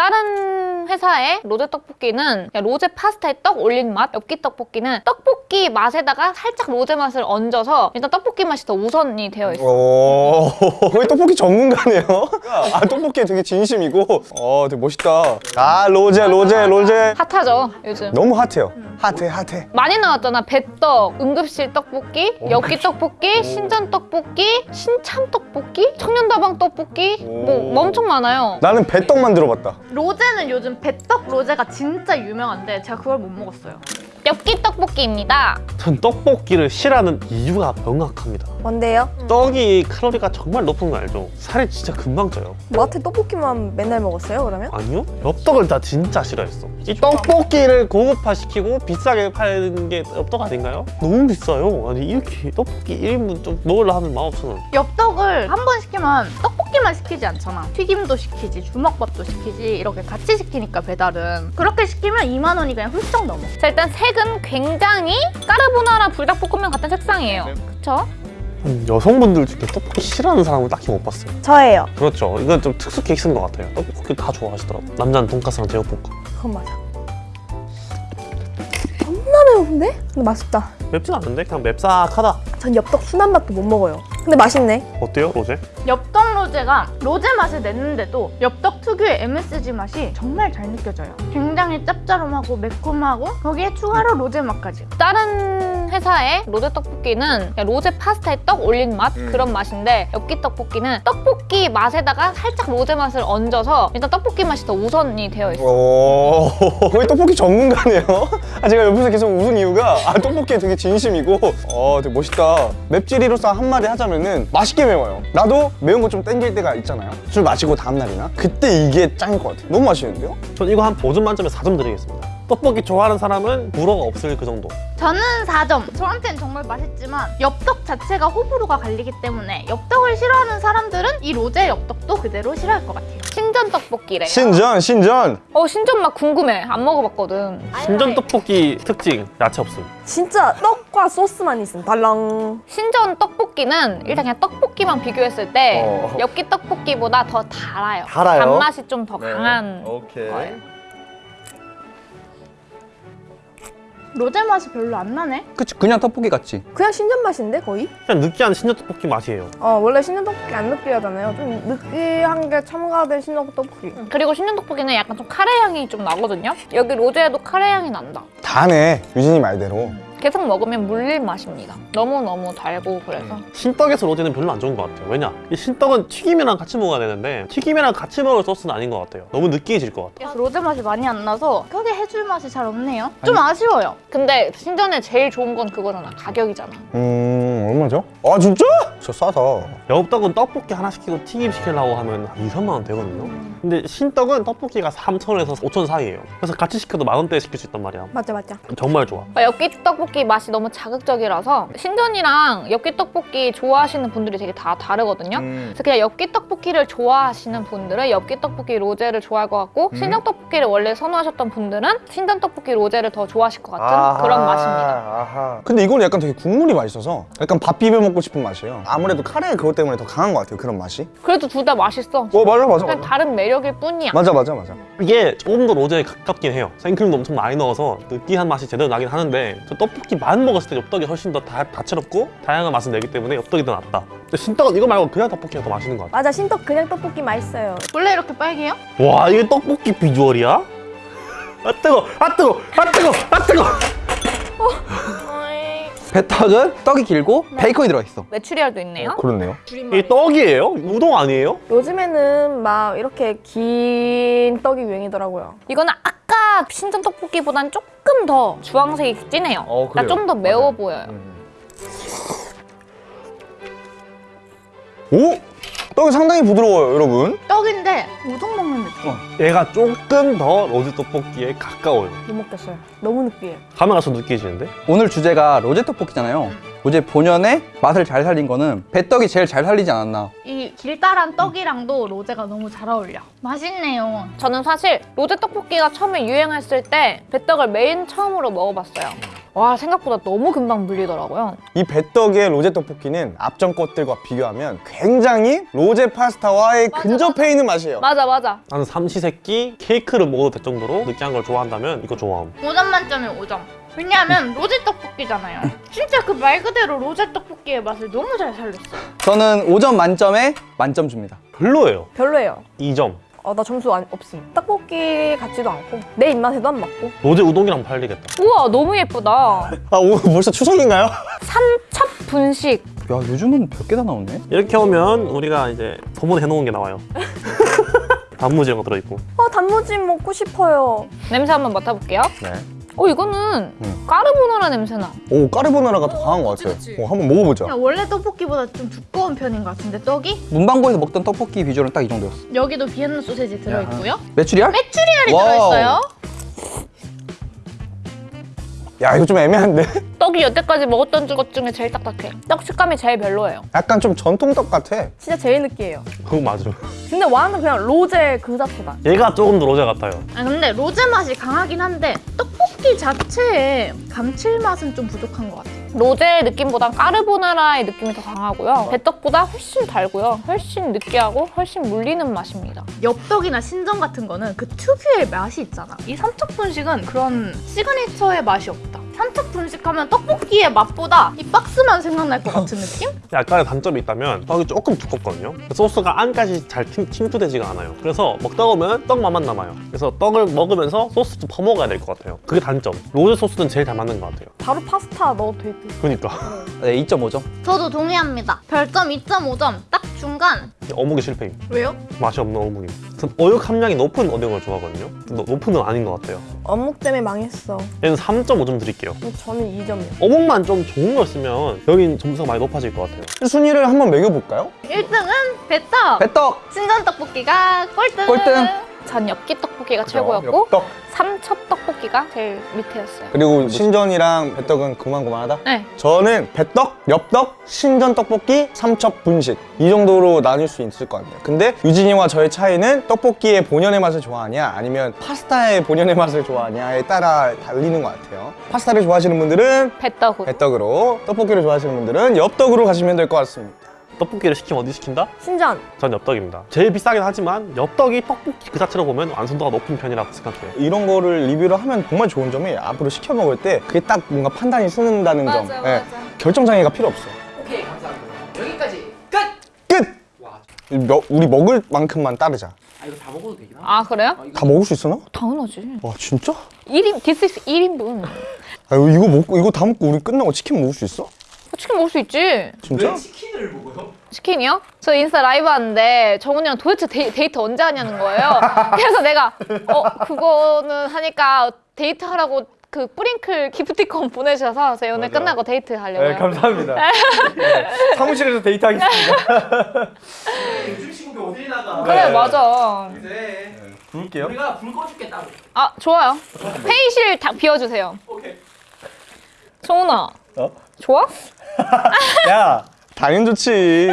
다른 회사의 로제 떡볶이는 로제 파스타에 떡 올린 맛, 엽기 떡볶이는 떡볶이 맛에다가 살짝 로제 맛을 얹어서 일단 떡볶이 맛이 더 우선이 되어 있어요. 오, 거의 떡볶이 전문가네요. 아, 떡볶이에 되게 진심이고, 어, 되게 멋있다. 아, 로제, 로제, 로제. 핫하죠, 요즘. 너무 핫해요. 핫해, 핫해. 많이 나왔잖아. 배떡, 응급실 떡볶이, 엽기 떡볶이, 신전 떡볶이, 신참 떡볶이, 청년다방 떡볶이 뭐 엄청 많아요. 나는 배떡만 들어봤다. 로제는 요즘 배떡 로제가 진짜 유명한데 제가 그걸 못 먹었어요. 엽기 떡볶이입니다. 전 떡볶이를 싫어하는 이유가 명확합니다. 뭔데요? 떡이 칼로리가 정말 높은 거 알죠? 살이 진짜 금방 쪄요. 마트 떡볶이만 맨날 먹었어요 그러면? 아니요? 엽떡을 다 진짜 싫어했어. 이 떡볶이를 고급화시키고 비싸게 파는 게 엽떡 아닌가요? 너무 비싸요. 아니 이렇게 떡볶이 1인분 좀 먹으려 하면 15,000원. 엽떡을 한 번 시키면 떡 볶이만 시키지 않잖아. 튀김도 시키지, 주먹밥도 시키지 이렇게 같이 시키니까 배달은 그렇게 시키면 2만 원이 그냥 훌쩍 넘어. 자 일단 색은 굉장히 까르보나라 불닭볶음면 같은 색상이에요. 그쵸? 한 여성분들 중에 떡볶이 싫어하는 사람을 딱히 못 봤어요. 저예요 그렇죠. 이건 좀 특수 케이스인 것 같아요. 떡볶이 다 좋아하시더라고. 남자는 돈까스랑 제육볶음. 그건 맞아 겁나 매운데? 근데 맛있다 맵진 않은데 그냥 맵싹하다. 전 엽떡 순한 맛도 못 먹어요 근데 맛있네 어때요, 로제? 엽떡 로제가 로제 맛을 냈는데도 엽떡 특유의 MSG 맛이 정말 잘 느껴져요. 굉장히 짭짤하고 매콤하고 거기에 추가로 로제 맛까지. 다른 회사의 로제 떡볶이는 로제 파스타에 떡 올린 맛 그런 맛인데 엽기 떡볶이는 떡볶이 맛에다가 살짝 로제 맛을 얹어서 일단 떡볶이 맛이 더 우선이 되어 있어요. 오, 거의 떡볶이 전문가네요. 아, 제가 옆에서 계속 웃은 이유가, 아, 떡볶이에 되게 진심이고, 어, 되게 멋있다. 맵찔이로서 한마디 하자면 은, 맛있게 매워요. 나도 매운 거 좀 땡길 때가 있잖아요. 술 마시고 다음날이나. 그때 이게 짱일 것 같아요. 너무 맛있는데요? 전 이거 한 5점 만점에 4점 드리겠습니다. 떡볶이 좋아하는 사람은 불어가 없을 그 정도. 저는 4점. 저한테는 정말 맛있지만 엽떡 자체가 호불호가 갈리기 때문에 엽떡을 싫어하는 사람들은 이 로제 엽떡도 그대로 싫어할 것 같아요. 신전 떡볶이래요. 신전, 신전. 어 신전 맛 궁금해. 안 먹어봤거든. 신전 떡볶이 특징 야채 없음. 진짜 떡과 소스만 있으면 달랑 신전 떡볶이는 일단 그냥 떡볶이만 비교했을 때 어. 엽기 떡볶이보다 더 달아요. 달아요? 단맛이 좀더 네. 강한 오케이. 거예요. 로제 맛이 별로 안 나네? 그치 그냥 떡볶이 같지 그냥 신전 맛인데 거의? 그냥 느끼한 신전 떡볶이 맛이에요. 어 원래 신전 떡볶이 안 느끼하잖아요 좀 느끼한 게 첨가된 신전 떡볶이 그리고 신전 떡볶이는 약간 좀 카레 향이 좀 나거든요. 여기 로제에도 카레 향이 난다. 다네. 유진이 말대로. 계속 먹으면 물릴 맛입니다. 너무너무 달고 그래서 신떡에서 로제는 별로 안 좋은 것 같아요. 왜냐? 이 신떡은 튀김이랑 같이 먹어야 되는데 튀김이랑 같이 먹을 소스는 아닌 것 같아요. 너무 느끼해질 것 같아요. 로제 맛이 많이 안 나서 크게 해줄 맛이 잘 없네요. 좀 아쉬워요. 근데 신전에 제일 좋은 건 그거잖아. 가격이잖아. 음, 얼마죠? 아, 진짜? 저 싸다. 엽떡은 떡볶이 하나 시키고 튀김 시키려고 하면 한 2, 3만 원 되거든요. 근데 신떡은 떡볶이가 3,000원에서 5,000원 사이예요. 그래서 같이 시켜도 만 원대에 시킬 수 있단 말이야. 맞아 맞아 정말 좋아. 아, 엽기 떡볶이 맛이 너무 자극적이라서 신전이랑 엽기 떡볶이 좋아하시는 분들이 되게 다 다르거든요. 음. 그래서 그냥 엽기 떡볶이를 좋아하시는 분들은 엽기 떡볶이 로제를 좋아할 것 같고 신전 떡볶이를 원래 선호하셨던 분들은 신전 떡볶이 로제를 더 좋아하실 것 같은 그런 맛입니다. 아하. 근데 이거는 약간 되게 국물이 맛있어서 약간 밥 비벼 먹고 싶은 맛이에요. 아무래도 카레 그것 때문에 더 강한 것 같아요. 그런 맛이. 그래도 둘 다 맛있어. 어, 맞아, 맞아, 그냥 맞아. 다른 매력일 뿐이야. 맞아, 맞아, 맞아. 이게 조금 더 로제에 가깝긴 해요. 생크림도 엄청 많이 넣어서 느끼한 맛이 제대로 나긴 하는데 저 떡볶이만 먹었을 때 엽떡이 훨씬 더 다, 다채롭고 다양한 맛을 내기 때문에 엽떡이 더 낫다. 근데 신떡은 이거 말고 그냥 떡볶이가 더 맛있는 것 같아. 맞아 신떡 그냥 떡볶이 맛있어요 원래 이렇게 빨개요? 와 이게 떡볶이 비주얼이야? 아 뜨거, 아 뜨거, 아 뜨거, 아 뜨거. 배떡은 떡이 길고 베이컨이 들어있어 메추리알도 있네요. 그렇네요. 이게 떡이에요? 우동 아니에요? 요즘에는 막 이렇게 긴 떡이 유행이더라고요 이거는 아까 신전 떡볶이보단 조금 더 주황색이 진해요. 어, 그래요? 좀더 매워 보여요. 오! 떡이 상당히 부드러워요, 여러분. 떡인데 우동 먹는 느낌. 얘가 조금 더 로제 떡볶이에 가까워요. 못 먹겠어요 너무 느끼해요 가면 갈수록 느끼해지는데? 오늘 주제가 로제 떡볶이잖아요 로제 본연의 맛을 잘 살린 거는 배떡이 제일 잘 살리지 않았나 이 길다란 떡이랑도 로제가 너무 잘 어울려. 맛있네요. 저는 사실 로제 떡볶이가 처음에 유행했을 때 배떡을 맨 처음으로 먹어봤어요. 와 생각보다 너무 금방 물리더라고요. 이 배떡의 로제 떡볶이는 앞전 것들과 비교하면 굉장히 로제 파스타와의 근접해 있는 맛이에요. 맞아 맞아. 나는 삼시세끼 케이크를 먹어도 될 정도로 느끼한 걸 좋아한다면 이거 좋아함 5점 만점에 5점. 왜냐하면 로제 떡볶이잖아요. 진짜 그 말 그대로 로제 떡볶이의 맛을 너무 잘 살렸어요. 저는 5점 만점에 만점 줍니다. 별로예요 별로예요. 2점 어, 나 점수 안, 없음. 떡볶이 같지도 않고 내 입맛에도 안 맞고. 로제 우동이랑 팔리겠다 우와 너무 예쁘다. 아 오늘 벌써 추석인가요? 삼첩 분식. 야 요즘은 별개다 나오네. 이렇게 오면 우리가 이제 소문 해 놓은 게 나와요 단무지 이런 거 들어있고 아, 단무지 먹고 싶어요. 냄새 한번 맡아볼게요. 네. 어 이거는 음. 까르보나라 냄새나. 오 까르보나라가 더 강한 것 같아요. 어, 한번 먹어보자. 그냥 원래 떡볶이보다 좀 두꺼운 편인 것 같은데 떡이? 문방구에서 먹던 떡볶이 비주얼은 딱 이 정도였어. 여기도 비엔나 소세지 들어있고요. 메추리알? 메추리알이 wow. 들어있어요. 야 이거 좀 애매한데? 떡이 여태까지 먹었던 것 중에 제일 딱딱해. 떡 식감이 제일 별로예요. 약간 좀 전통 떡 같아. 진짜 제일 느끼해요. 그거 맞아 근데 완전 그냥 로제 그 자체다. 얘가 조금 더 로제 같아요 아 근데 로제 맛이 강하긴 한데 떡볶이 자체의 감칠맛은 좀 부족한 것 같아요. 로제 느낌보단 까르보나라의 느낌이 더 강하고요. 배떡보다 훨씬 달고요. 훨씬 느끼하고 훨씬 물리는 맛입니다. 엽떡이나 신전 같은 거는 그 특유의 맛이 있잖아. 이 삼척 분식은 그런 시그니처의 맛이 없다. 삼척 분식하면 떡볶이의 맛보다 이 박스만 생각날 것 같은 느낌? 약간의 단점이 있다면 떡이 조금 두껍거든요 소스가 안까지 잘 팅, 침투되지가 않아요 그래서 먹다 보면 떡 맛만 남아요 그래서 떡을 먹으면서 소스 좀 퍼먹어야 될 것 같아요 그게 단점 로제 소스는 제일 잘 맞는 것 같아요 바로 파스타 넣어도 될 듯. 그러니까 네 2.5점. 저도 동의합니다. 별점 2.5점. 딱 중간. 어묵이 실패임 왜요? 맛이 없는 어묵임 전 어육 함량이 높은 어묵을 좋아하거든요 근데 높은 은 아닌 것 같아요 어묵 때문에 망했어. 얘는 3.5점 드릴게요 저는 2점이요. 어묵만 좀 좋은 걸 쓰면 여긴 점수가 많이 높아질 것 같아요 순위를 한번 매겨볼까요? 1등은 배떡. 배떡! 신전 떡볶이가 꼴등. 꼴등. 전 엽기 떡볶이가 최고였고 엽떡. 삼첩 떡볶이가 제일 밑에였어요. 그리고 신전이랑 배떡은 그만그만하다? 네. 저는 배떡, 엽떡, 신전 떡볶이, 삼첩 분식 이 정도로 나눌 수 있을 것 같네요 근데 유진이와 저의 차이는 떡볶이의 본연의 맛을 좋아하냐 아니면 파스타의 본연의 맛을 좋아하냐에 따라 달리는 것 같아요 파스타를 좋아하시는 분들은 배떡으로. 배떡으로 떡볶이를 좋아하시는 분들은 엽떡으로 가시면 될 것 같습니다 떡볶이를 시키면 어디 시킨다? 신전. 전 엽떡입니다 제일 비싸긴 하지만 엽떡이 떡볶이 그 자체로 보면 완성도가 높은 편이라고 생각해요 이런 거를 리뷰를 하면 정말 좋은 점이 앞으로 시켜 먹을 때 그게 딱 뭔가 판단이 선다는 점 예, 결정장애가 필요 없어 오케이 감사합니다. 여기까지 끝. 끝! 며- 우리 먹을 만큼만 따르자 아 이거 다 먹어도 되긴 하. 아 그래요? 다 먹을 수 있어 너? 당연하지. 와 진짜? 1인 디스 1인분. 아 이거 먹고 이거 다 먹고 우리 끝나고 치킨 먹을 수 있어? 치킨 먹을 수 있지. 진짜? 왜 치킨을 먹어요? 치킨이요? 저 인스타 라이브 하는데 정훈이랑 도대체 데이, 데이트 언제 하냐는 거예요. 그래서 내가 어 그거는 하니까 데이트 하라고 그 뿌링클 기프티콘 보내주셔서 저희 오늘 끝나고 데이트 하려고요. 네, 감사합니다 사무실에서 데이트 하겠습니다 요즘 친구가 어딜 나가? 그래 맞아. 그래. 부를게요 우리가 불 꺼줄게 따로. 아 좋아요. 회의실 다 비워주세요. 오케이. 정훈아. 어? 좋아? 야 당연 좋지